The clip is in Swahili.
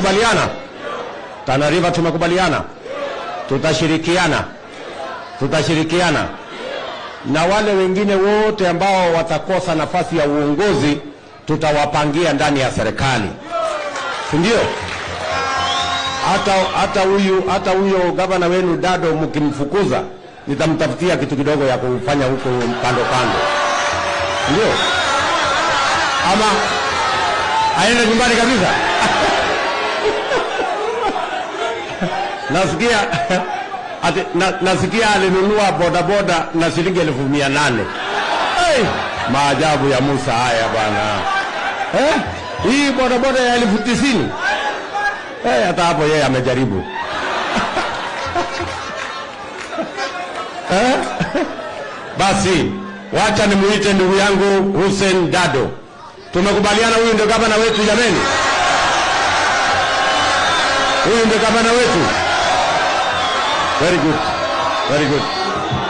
tumekubaliana? Tana tumekubaliana, tutashirikiana, tutashirikiana na wale wengine wote ambao watakosa nafasi ya uongozi tutawapangia ndani ya serikali, si ndio? Hata hata huyu hata huyo gavana wenu Dado, mkimfukuza nitamtafutia kitu kidogo ya kufanya huko kando kando, ndio ama aende nyumbani kabisa. nasikia ati, na, nasikia alinunua bodaboda na shilingi elfu mia nane. Hey, maajabu ya Musa haya bwana eh? Hii bodaboda ya elfu tisini eh, hata hapo yeye amejaribu eh? Basi wacha nimuite ndugu yangu Hussein Dado. Tumekubaliana huyu ndio gavana wetu jameni, huyu ndio gavana wetu. Very good, very good.